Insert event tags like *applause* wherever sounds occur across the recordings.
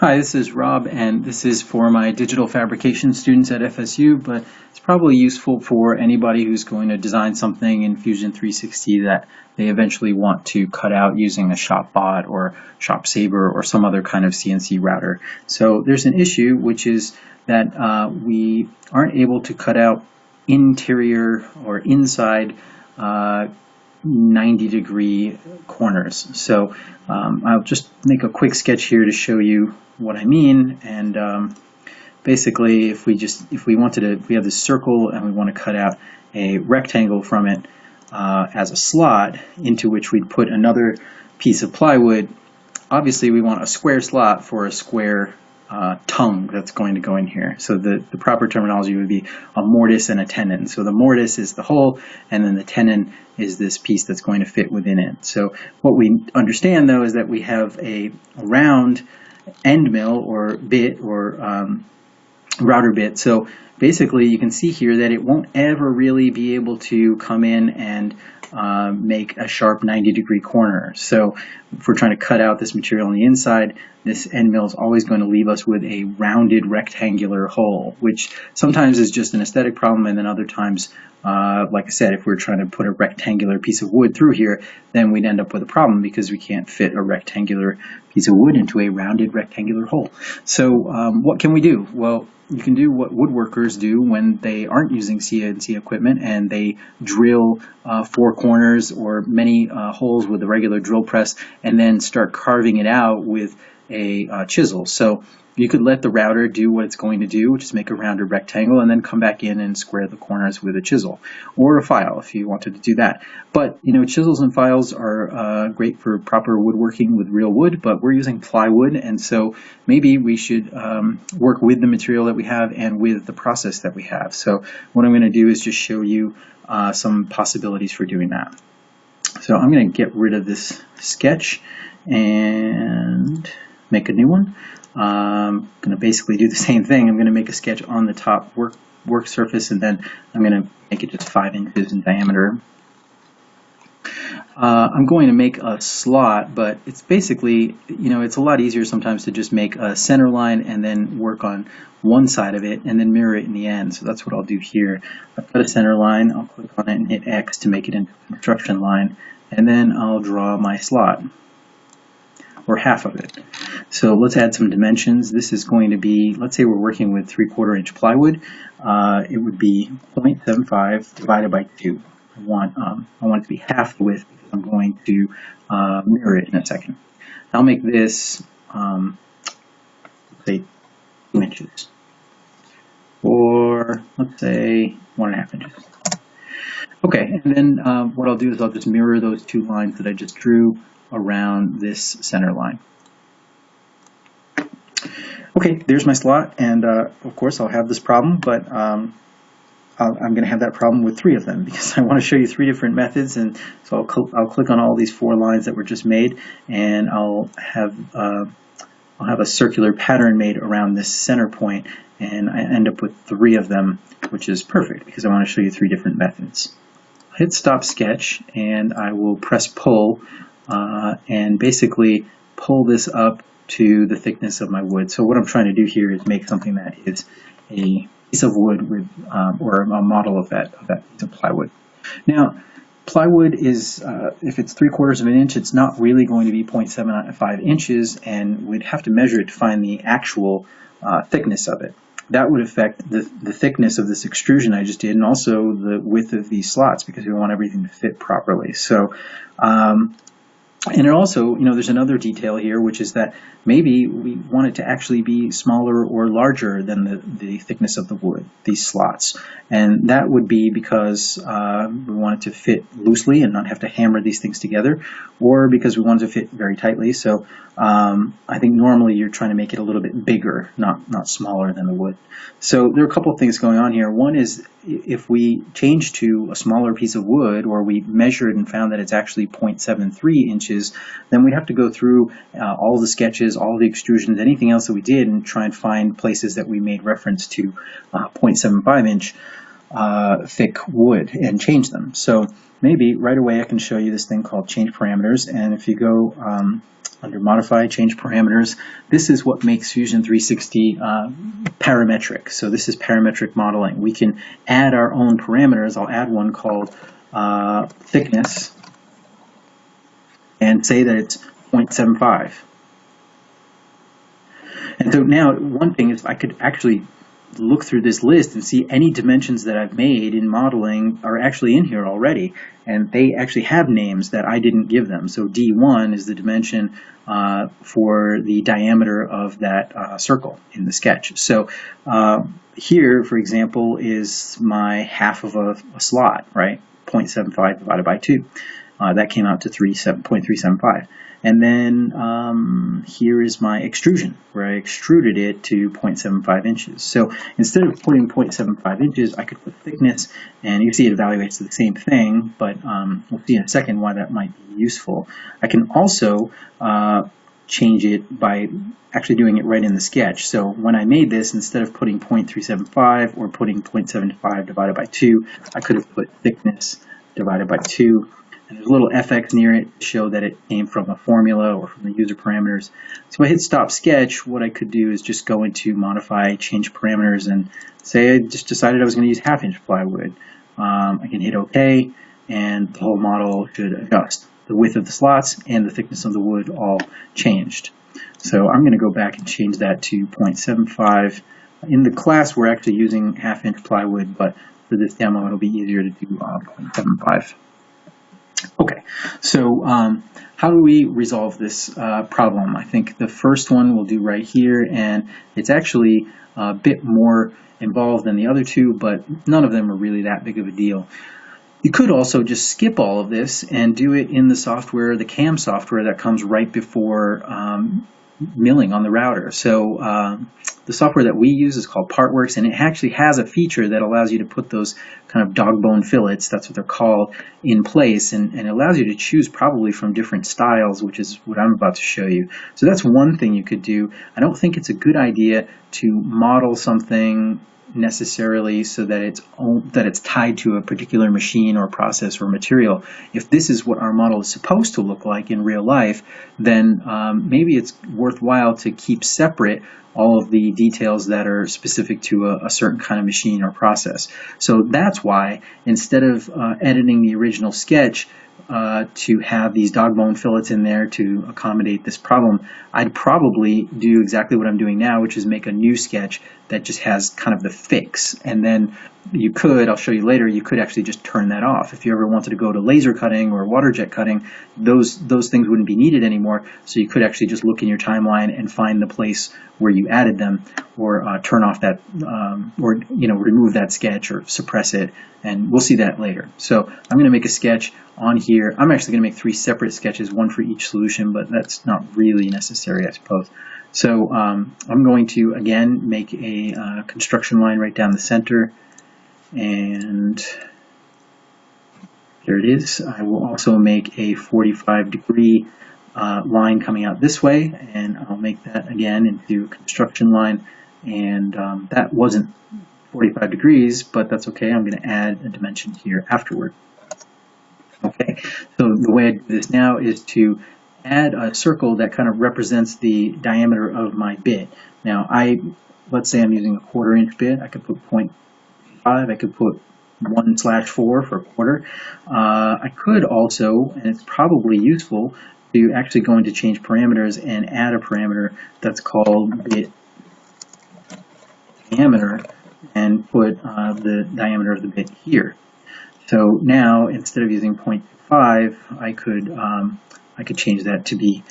Hi, this is Rob, and this is for my digital fabrication students at FSU, but it's probably useful for anybody who's going to design something in Fusion 360 that they eventually want to cut out using a ShopBot or ShopSabre or some other kind of CNC router. So there's an issue, which is that uh, we aren't able to cut out interior or inside uh, 90 degree corners. So um, I'll just make a quick sketch here to show you what I mean. And um, basically, if we just if we wanted to, we have this circle and we want to cut out a rectangle from it uh, as a slot into which we'd put another piece of plywood. Obviously, we want a square slot for a square uh, tongue that's going to go in here. So the, the proper terminology would be a mortise and a tenon. So the mortise is the hole, and then the tenon is this piece that's going to fit within it. So what we understand, though, is that we have a round end mill or bit or um, router bit. So basically, you can see here that it won't ever really be able to come in and uh, make a sharp 90 degree corner. So if we're trying to cut out this material on the inside, this end mill is always going to leave us with a rounded rectangular hole, which sometimes is just an aesthetic problem, and then other times, uh, like I said, if we're trying to put a rectangular piece of wood through here, then we'd end up with a problem because we can't fit a rectangular piece of wood into a rounded rectangular hole. So um, what can we do? Well, you can do what woodworkers do when they aren't using CNC equipment and they drill uh, four corners or many uh, holes with a regular drill press and then start carving it out with a uh, chisel. So you could let the router do what it's going to do, which is make a rounded rectangle, and then come back in and square the corners with a chisel or a file if you wanted to do that. But you know, chisels and files are uh, great for proper woodworking with real wood, but we're using plywood, and so maybe we should um, work with the material that we have and with the process that we have. So what I'm going to do is just show you uh, some possibilities for doing that. So I'm going to get rid of this sketch and make a new one. I'm going to basically do the *laughs* same thing. I'm going to make a sketch on the top work, work surface and then I'm going to make it just 5 inches in diameter. Uh, I'm going to make a slot, but it's basically, you know, it's a lot easier sometimes to just make a center line and then work on one side of it and then mirror it in the end. So that's what I'll do here. I've got a center line, I'll click on it and hit X to make it into a construction line, and then I'll draw my slot or half of it. So let's add some dimensions. This is going to be, let's say we're working with 3 quarter inch plywood. Uh, it would be 0.75 divided by 2. I want, um, I want it to be half the width because I'm going to uh, mirror it in a second. I'll make this, um, say, 2 inches. Or let's say 1.5 inches. Okay, and then uh, what I'll do is I'll just mirror those two lines that I just drew around this center line. Okay, there's my slot, and uh, of course I'll have this problem, but um, i am going to have that problem with three of them *laughs* because I want to show you three different methods, and so I'll, cl I'll click on all these four lines that were just made, and I'll have uh, I'll have a circular pattern made around this center point, and I end up with three of them, which is perfect because I want to show you three different methods. i hit stop sketch, and I will press pull uh, and basically pull this up to the thickness of my wood. So what I'm trying to do here is make something that is a piece of wood with, um, or a model of that, of that piece of plywood. Now, plywood is, uh, if it's three quarters of an inch, it's not really going to be 0.75 inches, and we'd have to measure it to find the actual uh, thickness of it. That would affect the, the thickness of this extrusion I just did, and also the width of these slots, because we want everything to fit properly. So um, and it also, you know, there's another detail here, which is that maybe we want it to actually be smaller or larger than the, the thickness of the wood, these slots. And that would be because uh, we want it to fit loosely and not have to hammer these things together, or because we want it to fit very tightly. So um, I think normally you're trying to make it a little bit bigger, not, not smaller than the wood. So there are a couple of things going on here. One is if we change to a smaller piece of wood, or we measured and found that it's actually 0.73 inches, then we'd have to go through uh, all the sketches, all the extrusions, anything else that we did, and try and find places that we made reference to uh, 0.75 inch. Uh, thick wood and change them. So maybe right away I can show you this thing called change parameters. And if you go um, under modify, change parameters, this is what makes Fusion 360 uh, parametric. So this is parametric modeling. We can add our own parameters. I'll add one called uh, thickness and say that it's 0.75. And so now one thing is I could actually look through this list and see any dimensions that I've made in modeling are actually in here already. And they actually have names that I didn't give them. So D1 is the dimension uh, for the diameter of that uh, circle in the sketch. So uh, here, for example, is my half of a, a slot, right? 0.75 divided by 2. Uh, that came out to 3.375. And then um, here is my extrusion, where I extruded it to 0.75 inches. So instead of putting 0.75 inches, I could put thickness, and you see it evaluates to the same thing, but um, we'll see in a second why that might be useful. I can also uh, change it by actually doing it right in the sketch. So when I made this, instead of putting 0.375 or putting 0.75 divided by 2, I could have put thickness divided by 2 and there's a little fx near it to show that it came from a formula or from the user parameters. So if I hit stop sketch, what I could do is just go into modify, change parameters, and say I just decided I was going to use half inch plywood. Um, I can hit OK, and the whole model should adjust. The width of the slots and the thickness of the wood all changed. So I'm going to go back and change that to 0.75. In the class, we're actually using half inch plywood, but for this demo, it'll be easier to do uh, 0.75. Okay, so um, how do we resolve this uh, problem? I think the first one we'll do right here, and it's actually a bit more involved than the other two, but none of them are really that big of a deal. You could also just skip all of this and do it in the software, the CAM software that comes right before um, milling on the router. So um, the software that we use is called Partworks, and it actually has a feature that allows you to put those kind of dog bone fillets, that's what they're called, in place, and, and allows you to choose probably from different styles, which is what I'm about to show you. So that's one thing you could do. I don't think it's a good idea to model something necessarily so that it's that it's tied to a particular machine or process or material. If this is what our model is supposed to look like in real life, then um, maybe it's worthwhile to keep separate all of the details that are specific to a, a certain kind of machine or process. So that's why instead of uh, editing the original sketch, uh, to have these dog bone fillets in there to accommodate this problem, I'd probably do exactly what I'm doing now, which is make a new sketch that just has kind of the fix. And then you could, I'll show you later, you could actually just turn that off. If you ever wanted to go to laser cutting or water jet cutting, those, those things wouldn't be needed anymore. So you could actually just look in your timeline and find the place where you added them or uh, turn off that, um, or, you know, remove that sketch or suppress it. And we'll see that later. So I'm going to make a sketch on here. I'm actually going to make three separate sketches, one for each solution, but that's not really necessary, I suppose. So um, I'm going to, again, make a uh, construction line right down the center. And there it is. I will also make a 45 degree uh, line coming out this way, and I'll make that again into a construction line. And um, that wasn't 45 degrees, but that's okay. I'm going to add a dimension here afterward. Okay, so the way I do this now is to add a circle that kind of represents the diameter of my bit. Now, I let's say I'm using a quarter inch bit. I could put 0.5. I could put 1 slash 4 for a quarter. Uh, I could also, and it's probably useful, to actually go into change parameters and add a parameter that's called bit diameter and put uh, the diameter of the bit here. So now instead of using 0.5, I could um, I could change that to be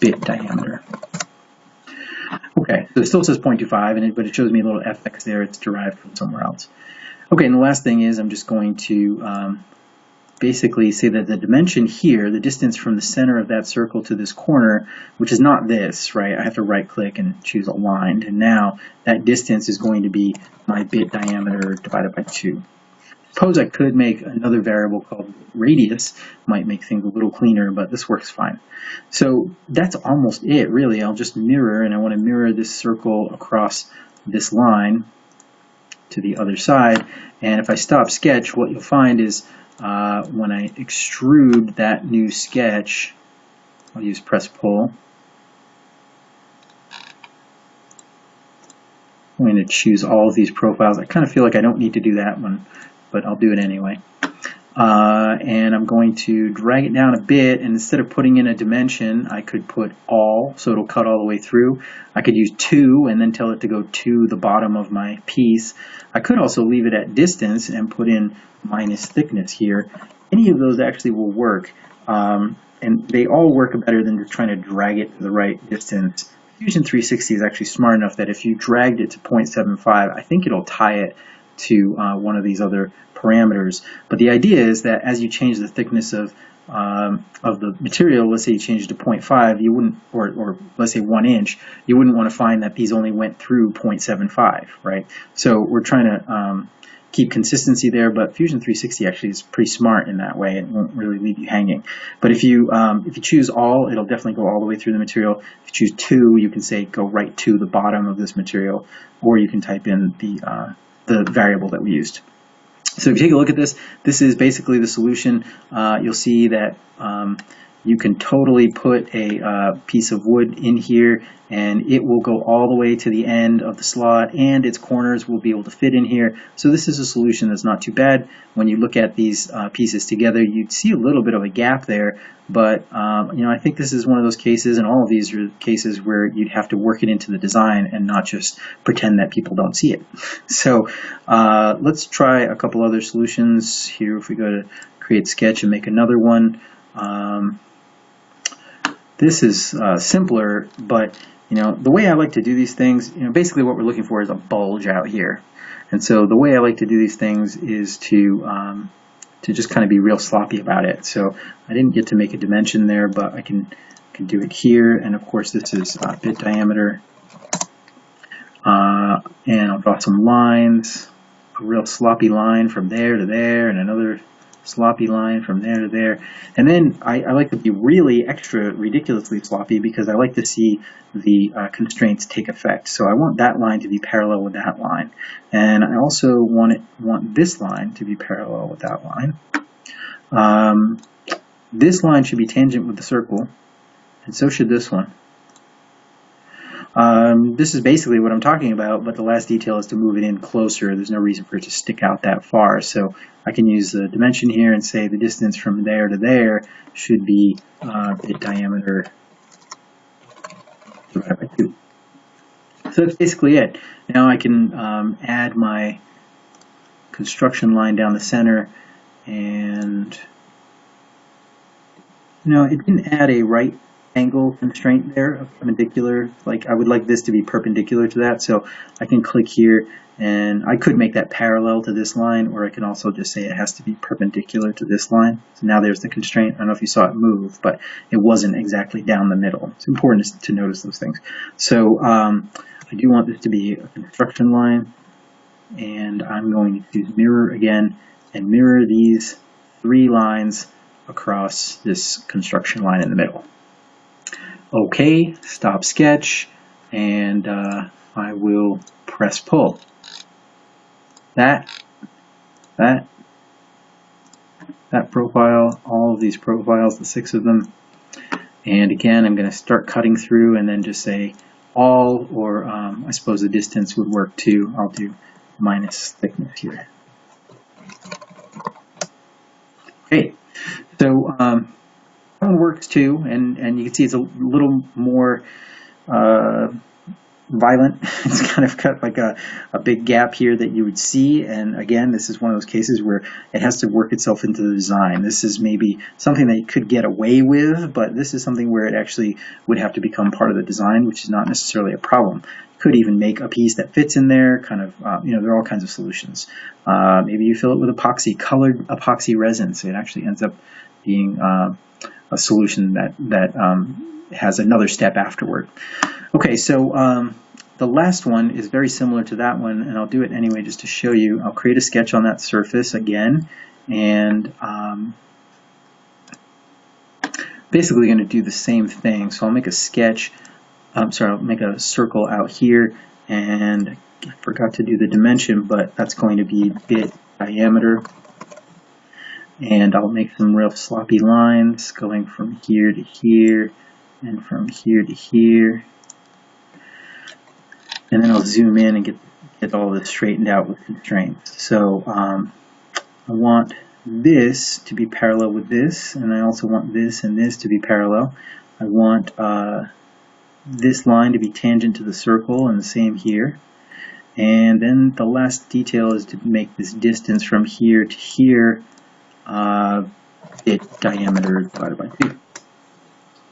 bit diameter. Okay, so it still says 0.25, and it, but it shows me a little fx there. It's derived from somewhere else. Okay, and the last thing is I'm just going to um, basically say that the dimension here, the distance from the center of that circle to this corner, which is not this, right? I have to right click and choose aligned. And now that distance is going to be my bit diameter divided by 2 suppose I could make another variable called radius, might make things a little cleaner, but this works fine. So that's almost it, really. I'll just mirror, and I want to mirror this circle across this line. To the other side. And if I stop sketch, what you'll find is uh, when I extrude that new sketch, I'll use press pull. I'm going to choose all of these profiles. I kind of feel like I don't need to do that one, but I'll do it anyway. Uh, and I'm going to drag it down a bit and instead of putting in a dimension I could put all so it'll cut all the way through. I could use 2 and then tell it to go to the bottom of my piece. I could also leave it at distance and put in minus thickness here. Any of those actually will work um, and they all work better than just trying to drag it to the right distance. Fusion 360 is actually smart enough that if you dragged it to 0.75 I think it'll tie it to uh, one of these other parameters. But the idea is that as you change the thickness of um, of the material, let's say you change it to 0.5, you wouldn't, or, or let's say one inch, you wouldn't want to find that these only went through 0.75, right? So we're trying to um, keep consistency there, but Fusion 360 actually is pretty smart in that way. It won't really leave you hanging. But if you um, if you choose all, it'll definitely go all the way through the material. If you choose two, you can say go right to the bottom of this material, or you can type in the uh, the variable that we used. So if you take a look at this, this is basically the solution. Uh, you'll see that um, you can totally put a uh, piece of wood in here and it will go all the way to the end of the slot and its corners will be able to fit in here. So this is a solution that's not too bad. When you look at these uh, pieces together, you'd see a little bit of a gap there, but um, you know I think this is one of those cases, and all of these are cases where you'd have to work it into the design and not just pretend that people don't see it. *laughs* So uh, let's try a couple other solutions here. If we go to create sketch and make another one. Um, this is uh, simpler, but you know the way I like to do these things, you know, basically what we're looking for is a bulge out here. And so the way I like to do these things is to um, to just kind of be real sloppy about it. So I didn't get to make a dimension there, but I can can do it here. And of course, this is uh, bit diameter. Uh, and I'll draw some lines, a real sloppy line from there to there, and another sloppy line from there to there. And then I, I, like to be really extra ridiculously sloppy because I like to see the uh, constraints take effect. So I want that line to be parallel with that line. And I also want it want this line to be parallel with that line. Um, this line should be tangent with the circle, and so should this one. Um, this is basically what I'm talking about, but the last detail is to move it in closer. There's no reason for it to stick out that far. So I can use the dimension here and say the distance from there to there should be uh, diameter divided by 2. So that's basically it. Now I can um, add my construction line down the center and no, it didn't add a right angle constraint there of perpendicular. Like I would like this to be perpendicular to that. So I can click here and I could make that parallel to this line or I can also just say it has to be perpendicular to this line. So now there's the constraint. I don't know if you saw it move, but it wasn't exactly down the middle. It's important to notice those things. So um, I do want this to be a construction line and I'm going to use mirror again and mirror these three lines across this construction line in the middle. OK, stop sketch, and uh, I will press pull. That, that, that profile, all of these profiles, the six of them. And again, I'm going to start cutting through and then just say all, or um, I suppose the distance would work too. I'll do minus thickness here. Okay, so um, works too, and, and you can see it's a little more uh, violent. *laughs* It's kind of got like a, a big gap here that you would see. And again, this is one of those cases where it has to work itself into the design. This is maybe something that you could get away with, but this is something where it actually would have to become part of the design, which is not necessarily a problem. Could even make a piece that fits in there, kind of, uh, you know, there are all kinds of solutions. Uh, maybe you fill it with epoxy, colored epoxy resin, so it actually ends up being uh, a solution that, that um, has another step afterward. Okay, so um, the last one is very similar to that one, and I'll do it anyway just to show you. I'll create a sketch on that surface again, and um, basically going to do the same thing. So I'll make a sketch, I'm sorry, I'll make a circle out here and I forgot to do the dimension, but that's going to be bit diameter. And I'll make some real sloppy lines going from here to here and from here to here. And then I'll zoom in and get, get all this straightened out with constraints. So um, I want this to be parallel with this, and I also want this and this to be parallel. I want uh, this line to be tangent to the circle, and the same here. And then the last detail is to make this distance from here to here uh, bit diameter divided by 2.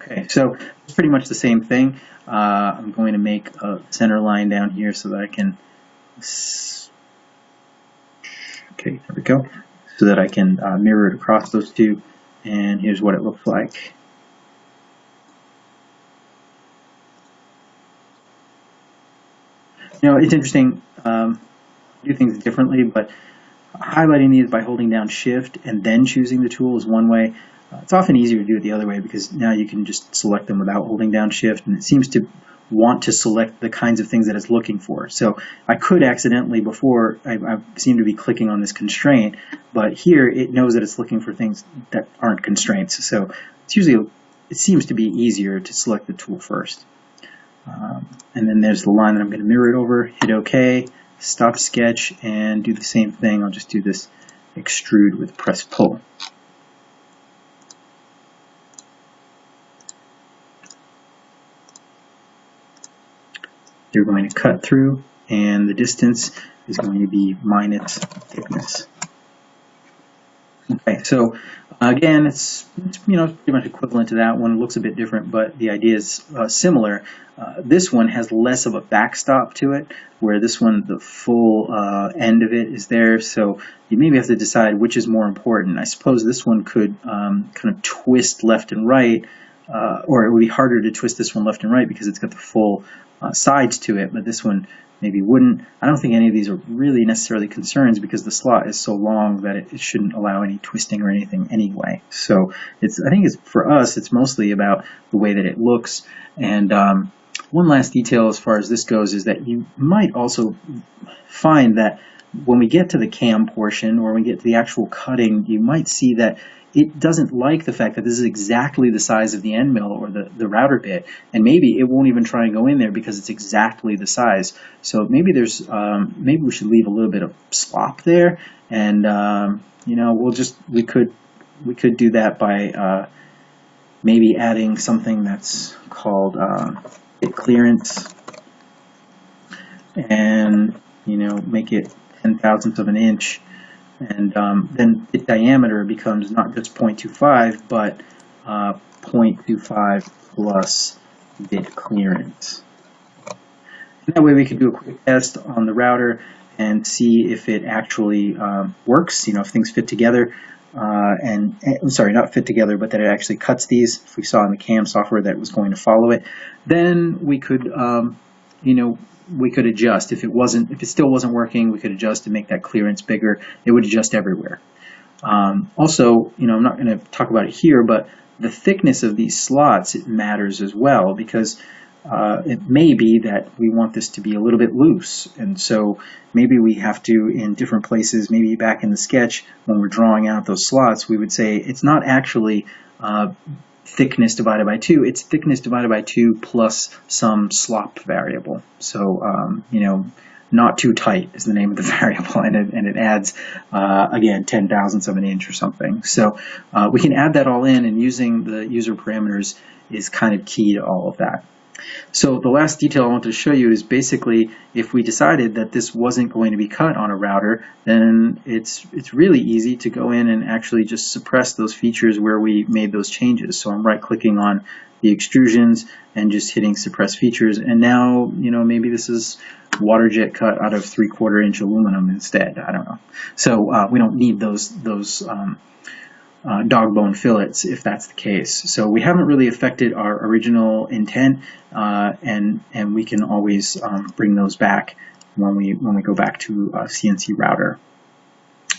Okay, so it's pretty much the same thing. Uh, I'm going to make a center line down here so that I can, okay, there we go, so that I can uh, mirror it across those two. And here's what it looks like. You know, it's interesting, um, do things differently, but highlighting these by holding down shift and then choosing the tool is one way. Uh, it's often easier to do it the other way because now you can just select them without holding down shift and it seems to want to select the kinds of things that it's looking for. So I could accidentally before, I, I seem to be clicking on this constraint, but here it knows that it's looking for things that aren't constraints. So it's usually, it seems to be easier to select the tool first. Um, and then there's the line that I'm going to mirror it over, hit OK, stop sketch, and do the same thing. I'll just do this extrude with press pull. You're going to cut through, and the distance is going to be minus thickness. Okay, so again, it's, it's, you know pretty much equivalent to that one. It looks a bit different, but the idea is uh, similar. Uh, this one has less of a backstop to it, where this one, the full uh, end of it is there. So you maybe have to decide which is more important. I suppose this one could um, kind of twist left and right, uh, or it would be harder to twist this one left and right because it's got the full uh, sides to it, but this one maybe wouldn't. I don't think any of these are really necessarily concerns because the slot is so long that it, it shouldn't allow any twisting or anything anyway. So it's I think it's for us it's mostly about the way that it looks. And um, one last detail as far as this goes is that you might also find that when we get to the cam portion or when we get to the actual cutting, you might see that it doesn't like the fact that this is exactly the size of the end mill or the, the router bit, and maybe it won't even try and go in there because it's exactly the size. So maybe there's um, maybe we should leave a little bit of slop there, and um, you know we'll just we could we could do that by uh, maybe adding something that's called uh, bit clearance, and you know make it ten thousandths of an inch and um, then the diameter becomes not just 0.25, but uh, 0.25 plus bit clearance. And that way we could do a quick test on the router and see if it actually um, works, you know, if things fit together. Uh, and, and, eh, sorry, not fit together, but that it actually cuts these. If we saw in the CAM software that was going to follow it, then we could, um, you know, we could adjust. If it wasn't, if it still wasn't working, we could adjust to make that clearance bigger. It would adjust everywhere. Um, also, you know, I'm not going to talk about it here, but the thickness of these slots it matters as well because uh, it may be that we want this to be a little bit loose. And so maybe we have to, in different places, maybe back in the sketch, when we're drawing out those slots, we would say it's not actually uh, thickness divided by 2, it's thickness divided by 2 plus some slop variable. So, um, you know, not too tight is the name of the *laughs* variable, and it, and it adds, uh, again, 10 thousandths of an inch or something. So uh, we can add that all in, and using the user parameters is kind of key to all of that. So the last detail I want to show you is basically if we decided that this wasn't going to be cut on a router, then it's it's really easy to go in and actually just suppress those features where we made those changes. So I'm right clicking on the extrusions and just hitting suppress features. And now, you know, maybe this is water jet cut out of three quarter inch aluminum instead. I don't know. So uh, we don't need those those um, uh, dog bone fillets if that's the case. So we haven't really affected our original intent, uh, and and we can always um, bring those back when we when we go back to CNC router.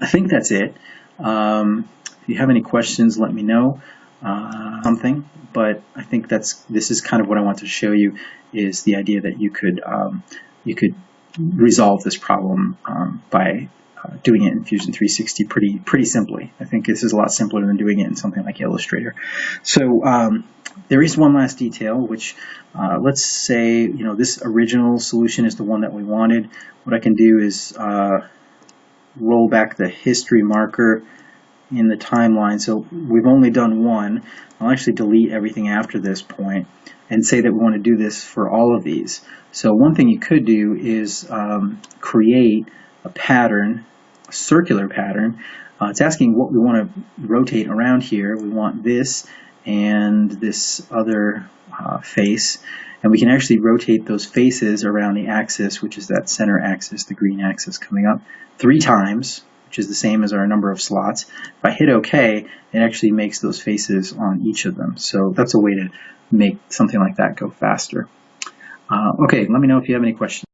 I think that's it. Um, if you have any questions, let me know uh, something. But I think that's this is kind of what I want to show you is the idea that you could um, you could resolve this problem um, by doing it in Fusion 360 pretty pretty simply. I think this is a lot simpler than doing it in something like Illustrator. So um, there is one last detail, which uh, let's say you know this original solution is the one that we wanted. What I can do is uh, roll back the history marker in the timeline. So we've only done one. I'll actually delete everything after this point and say that we want to do this for all of these. So one thing you could do is um, create a pattern, circular pattern. Uh, it's asking what we want to rotate around here. We want this and this other uh, face. And we can actually rotate those faces around the axis, which is that center axis, the green axis coming up, three times, which is the same as our number of slots. If I hit OK, it actually makes those faces on each of them. So that's a way to make something like that go faster. Uh, okay, let me know if you have any questions.